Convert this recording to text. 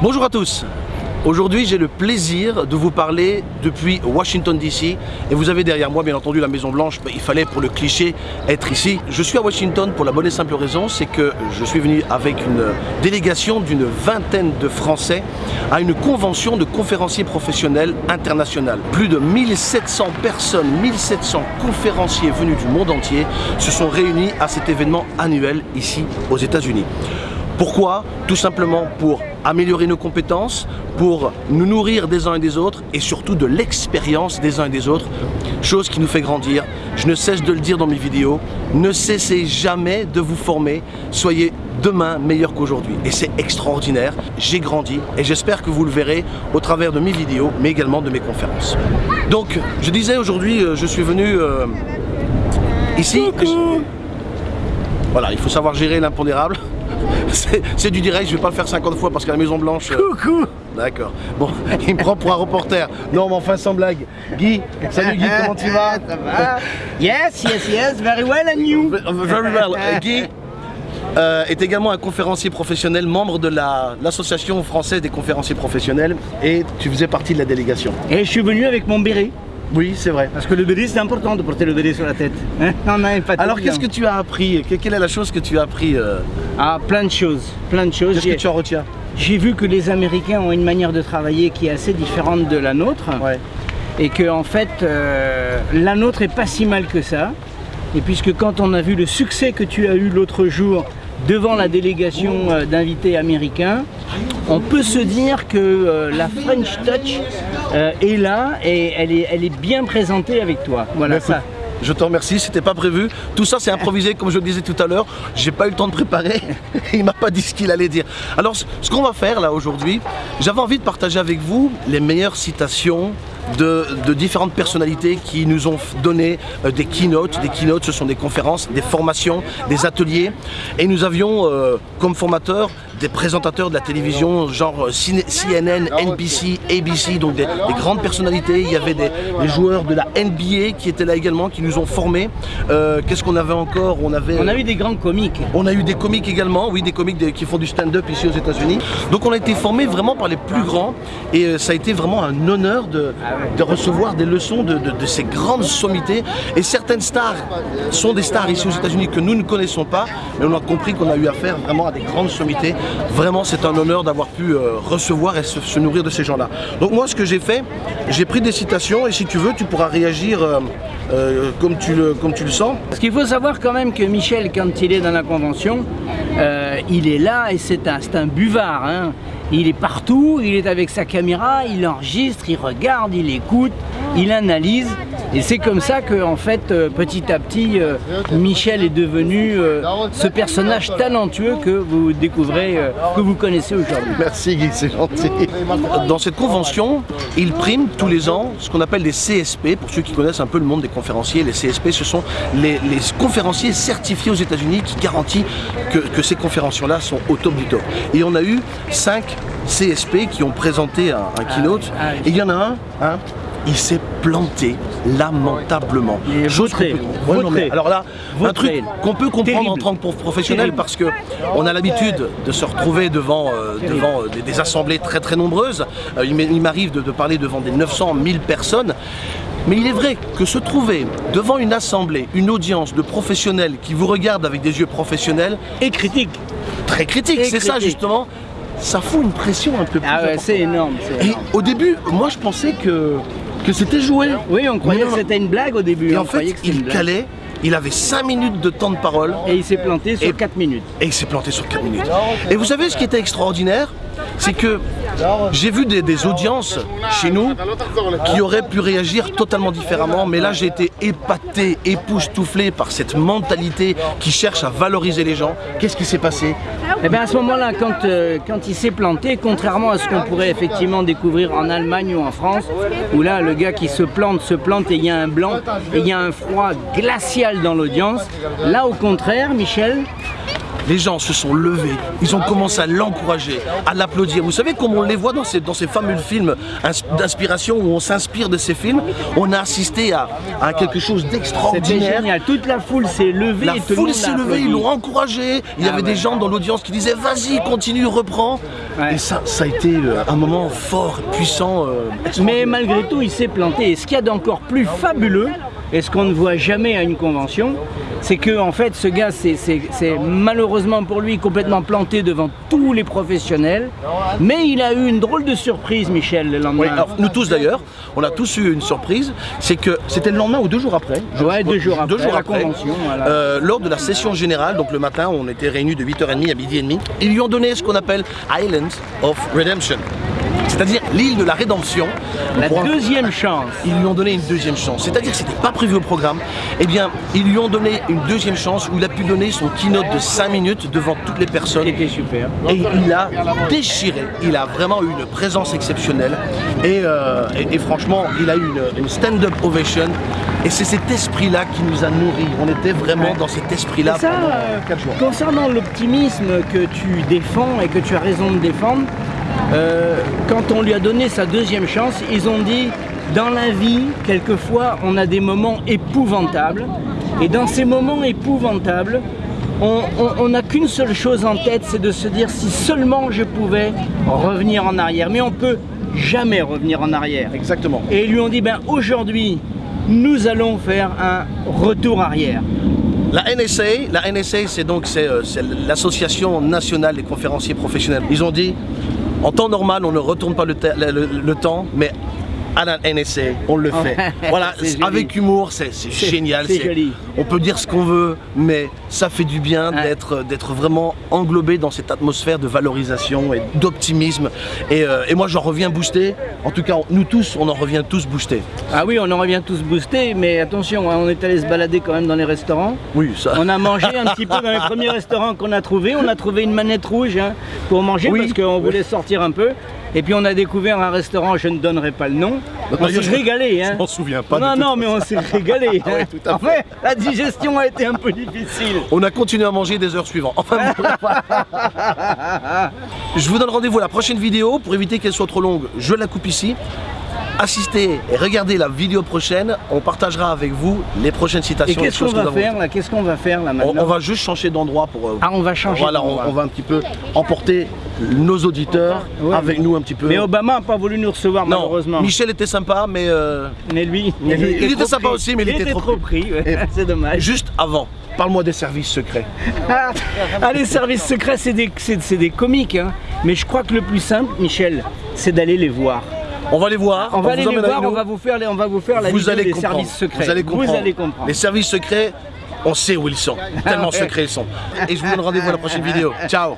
Bonjour à tous Aujourd'hui, j'ai le plaisir de vous parler depuis Washington DC et vous avez derrière moi, bien entendu, la Maison Blanche. il fallait, pour le cliché, être ici. Je suis à Washington pour la bonne et simple raison, c'est que je suis venu avec une délégation d'une vingtaine de Français à une convention de conférenciers professionnels internationales. Plus de 1700 personnes, 1700 conférenciers venus du monde entier se sont réunis à cet événement annuel ici aux États-Unis. Pourquoi? Tout simplement pour améliorer nos compétences, pour nous nourrir des uns et des autres et surtout de l'expérience des uns et des autres, chose qui nous fait grandir. Je ne cesse de le dire dans mes vidéos, ne cessez jamais de vous former, soyez demain meilleur qu'aujourd'hui. Et c'est extraordinaire, j'ai grandi et j'espère que vous le verrez au travers de mes vidéos, mais également de mes conférences. Donc, je disais aujourd'hui, euh, je suis venu euh, ici... Voilà, il faut savoir gérer l'impondérable. C'est du direct, je vais pas le faire 50 fois parce qu'à la Maison Blanche... Euh, Coucou D'accord. Bon, il me prend pour un reporter. Non, mais enfin, sans blague. Guy, salut Guy, comment tu vas? Ça va Yes, yes, yes, very well and you? Very well. Euh, Guy euh, est également un conférencier professionnel, membre de l'association française des conférenciers professionnels et tu faisais partie de la délégation. Et je suis venu avec mon béret. Oui, c'est vrai. Parce que le béret, c'est important de porter le béret sur la tête. Hein Alors, qu'est-ce que tu as appris Quelle est la chose que tu as appris euh Ah, plein de choses. Plein de choses. Qu'est-ce que tu en retiens J'ai vu que les Américains ont une manière de travailler qui est assez différente de la nôtre. Ouais. Et que, en fait, euh, la nôtre est pas si mal que ça. Et puisque quand on a vu le succès que tu as eu l'autre jour devant la délégation euh, d'invités américains, on peut se dire que la French Touch euh, est là et elle est, elle est bien présentée avec toi. Voilà ça. Je te remercie, c'était pas prévu. Tout ça c'est improvisé comme je le disais tout à l'heure. J'ai pas eu le temps de préparer. Il m'a pas dit ce qu'il allait dire. Alors ce qu'on va faire là aujourd'hui, j'avais envie de partager avec vous les meilleures citations de, différentes personnalités qui nous ont donné euh, des keynotes. Des keynotes, ce sont des conférences, des formations, des ateliers. Et nous avions euh, comme formateurs des présentateurs de la télévision, genre euh, CNN, NBC, ABC, donc des, grandes personnalités. Il y avait des, joueurs de la NBA qui étaient là également, qui nous ont formés. Qu'est-ce qu'on avait encore? On avait. On a eu des grands comiques. On a eu des comiques également, oui, des comiques qui font du stand-up ici aux États-Unis. Donc on a été formés vraiment par les plus grands et ça a été vraiment un honneur de, de recevoir des leçons de, ces grandes sommités. Et certaines stars sont des stars ici aux États-Unis que nous ne connaissons pas, mais on a compris qu'on a eu affaire vraiment à des grandes sommités. Vraiment, c'est un honneur d'avoir pu euh, recevoir et se, nourrir de ces gens-là. Donc moi, ce que j'ai fait, j'ai pris des citations et si tu veux, tu pourras réagir euh, euh, comme, tu le, sens. Parce qu'il faut savoir quand même que Michel, quand il est dans la convention, il est là et c'est un, un buvard. Hein. Il est partout, il est avec sa caméra, il enregistre, il regarde, il écoute, il analyse. Et c'est comme ça que, en fait, euh, petit à petit, euh, Michel est devenu euh, ce personnage talentueux que vous découvrez, que vous connaissez aujourd'hui. Merci Guy, c'est gentil. Dans cette convention, il prime tous les ans ce qu'on appelle des CSP. Pour ceux qui connaissent un peu le monde des conférenciers, les CSP, ce sont les, conférenciers certifiés aux États-Unis qui garantissent que, que ces conférences-là sont au top du top. Et on a eu cinq CSP qui ont présenté un, keynote. Ah, ah et il y en a un, hein, il s'est planté lamentablement. Chose alors là, un truc qu'on peut comprendre en tant que professionnel parce que on a l'habitude de se retrouver devant, euh, devant euh, des, assemblées très très nombreuses. Euh, il m'arrive de, de, parler devant des 900 1000 personnes. Mais il est vrai que se trouver devant une assemblée, une audience de professionnels qui vous regardent avec des yeux professionnels et critiques, très critiques, c'est ça justement, ça fout une pression un peu plus Ah ouais, c'est énorme, Et au début, moi je pensais que, que c'était joué. Oui, on croyait que c'était une blague au début. Et en fait, il calait, il avait 5 minutes de temps de parole. Et il s'est planté sur 4 minutes. Et il s'est planté sur 4 minutes. Et vous savez ce qui était extraordinaire? C'est que j'ai vu des, audiences chez nous qui auraient pu réagir totalement différemment, mais là j'ai été épaté, époustouflé par cette mentalité qui cherche à valoriser les gens. Qu'est-ce qui s'est passé? Eh bien à ce moment-là, quand, euh, quand il s'est planté, contrairement à ce qu'on pourrait effectivement découvrir en Allemagne ou en France, où là le gars qui se plante, se plante et il y a un blanc et il y a un froid glacial dans l'audience, là au contraire, Michel, les gens se sont levés, ils ont commencé à l'encourager, à l'applaudir. Vous savez comme on les voit dans ces, dans ces fameux films d'inspiration où on s'inspire de ces films, on a assisté à, à quelque chose d'extraordinaire. génial. Toute la foule s'est levée. La et tout le foule s'est levée, ils l'ont encouragé. Il y Ah avait des gens dans l'audience qui disaient vas-y, continue, reprends. Ouais. Et ça, ça a été euh, un moment fort, puissant. euh, Mais malgré tout, il s'est planté. Et ce qu'il y a d'encore plus fabuleux, et ce qu'on ne voit jamais à une convention, c'est que en fait, ce gars, c'est- malheureusement pour lui complètement planté devant tous les professionnels. Mais il a eu une drôle de surprise, Michel, le lendemain. Oui, alors, nous tous d'ailleurs, on a tous eu une surprise, c'est que c'était le lendemain ou deux jours après. je- Ouais, deux jours deux après, jours la après, convention, voilà. euh, lors de la session générale, donc le matin, on était réunis de 8h30 à midi et demi, ils lui ont donné ce qu'on appelle Island of Redemption, c'est-à-dire l'île de la rédemption. la deuxième chance. ils lui ont donné une deuxième chance. C'est-à-dire que c'était pas prévu au programme. Eh bien, ils lui ont donné une deuxième chance où il a pu donner son keynote de 5 minutes devant toutes les personnes. C'était super. Et il a déchiré. Il a vraiment eu une présence exceptionnelle. Et, euh, et- et franchement, il a eu une, une stand-up ovation. Et c'est cet esprit-là qui nous a nourris. On était vraiment dans cet esprit-là pendant euh, 4 jours. concernant l'optimisme que tu défends et que tu as raison de défendre, euh, quand on lui a donné sa deuxième chance, ils ont dit dans la vie, quelquefois, on a des moments épouvantables. Et dans ces moments épouvantables, on n'a qu'une seule chose en tête, c'est de se dire si seulement je pouvais revenir en arrière. Mais on peut jamais revenir en arrière. Exactement. Et ils lui ont dit, ben aujourd'hui, nous allons faire un retour arrière. La NSA, la NSA, c'est donc euh, c'est l'association nationale des conférenciers professionnels. Ils ont dit, en temps normal, on ne retourne pas le, te- le- le- le temps, mais à la NSA, on le fait. voilà, avec humour, c'est génial. c'est joli. On peut dire ce qu'on veut, mais ça fait du bien Ouais. d'être vraiment englobé dans cette atmosphère de valorisation et d'optimisme. Et, euh, et moi, j'en reviens boosté. En tout cas, nous tous, on en revient tous boostés. Ah oui, on en revient tous boostés, mais attention, hein, on est allé se balader quand même dans les restaurants. Oui, ça. On a mangé un petit peu dans les premiers restaurants qu'on a trouvés. On a trouvé une manette rouge hein, pour manger Oui. parce qu'on voulait sortir un peu. Et puis on a découvert un restaurant, je ne donnerai pas le nom. On s'est régalé. Hein. je m'en souviens pas Non, non, mais on s'est régalé. Ah ouais, hein. tout à fait, la digestion a été un peu difficile. On a continué à manger des heures suivantes. Enfin, bon, je vous donne rendez-vous à la prochaine vidéo. Pour éviter qu'elle soit trop longue, je la coupe ici. Assistez et regardez la vidéo prochaine. On partagera avec vous les prochaines Et citations. les qu'est-ce qu'on que va faire là? Qu'est-ce qu'on va faire là on, maintenant? on va juste changer d'endroit pour. euh, Ah, on va changer Voilà, on va un petit peu emporter nos auditeurs Ouais, avec mais- nous un petit peu. Mais Obama n'a pas voulu nous recevoir non, malheureusement. Michel était sympa, mais euh, Mais lui, Il était sympa pris. aussi, mais il était trop pris. ouais. C'est dommage. juste avant, parle-moi des services secrets. Ah, les services secrets, c'est des, des comiques. hein. Mais je crois que le plus simple, Michel, c'est d'aller les voir. On va les voir. On va aller vous les voir, on va vous faire, les- on va vous faire la vous vidéo allez des comprendre. services secrets. Vous allez comprendre. allez comprendre. Les services secrets, on sait où ils sont. Tellement secrets ils sont. Et je vous donne rendez-vous à la prochaine vidéo. Ciao